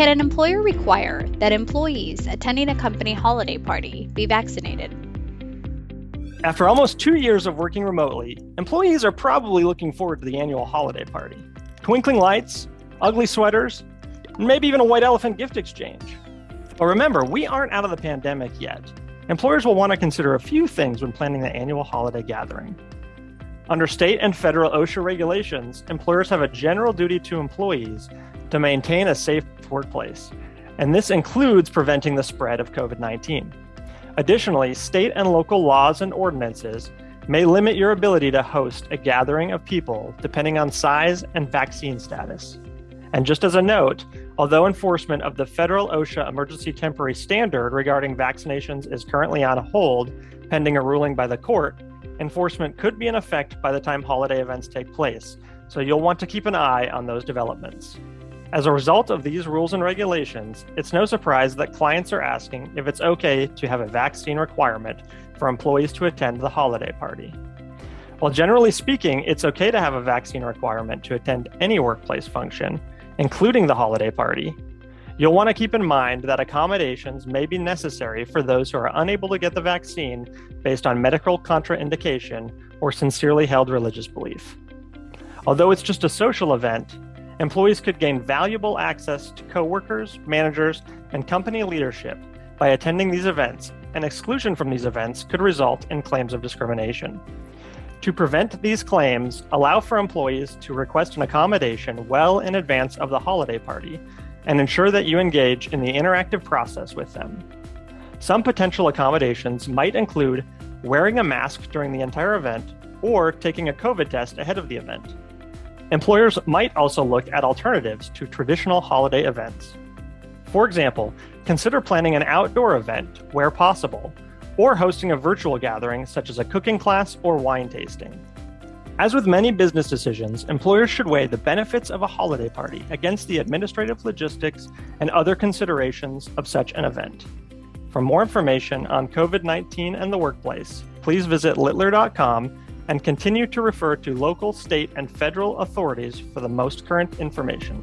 Can an employer require that employees attending a company holiday party be vaccinated? After almost two years of working remotely, employees are probably looking forward to the annual holiday party. Twinkling lights, ugly sweaters, and maybe even a white elephant gift exchange. But remember, we aren't out of the pandemic yet. Employers will want to consider a few things when planning the annual holiday gathering. Under state and federal OSHA regulations, employers have a general duty to employees to maintain a safe workplace, and this includes preventing the spread of COVID 19. Additionally, state and local laws and ordinances may limit your ability to host a gathering of people depending on size and vaccine status. And just as a note, although enforcement of the federal OSHA emergency temporary standard regarding vaccinations is currently on hold pending a ruling by the court, enforcement could be in effect by the time holiday events take place. So you'll want to keep an eye on those developments. As a result of these rules and regulations, it's no surprise that clients are asking if it's okay to have a vaccine requirement for employees to attend the holiday party. While generally speaking, it's okay to have a vaccine requirement to attend any workplace function, including the holiday party, you'll want to keep in mind that accommodations may be necessary for those who are unable to get the vaccine based on medical contraindication or sincerely held religious belief. Although it's just a social event, employees could gain valuable access to coworkers, managers, and company leadership by attending these events, and exclusion from these events could result in claims of discrimination. To prevent these claims, allow for employees to request an accommodation well in advance of the holiday party and ensure that you engage in the interactive process with them. Some potential accommodations might include wearing a mask during the entire event or taking a COVID test ahead of the event. Employers might also look at alternatives to traditional holiday events. For example, consider planning an outdoor event where possible, or hosting a virtual gathering such as a cooking class or wine tasting. As with many business decisions, employers should weigh the benefits of a holiday party against the administrative logistics and other considerations of such an event. For more information on COVID 19 and the workplace, please visit littler.com and continue to refer to local, state, and federal authorities for the most current information.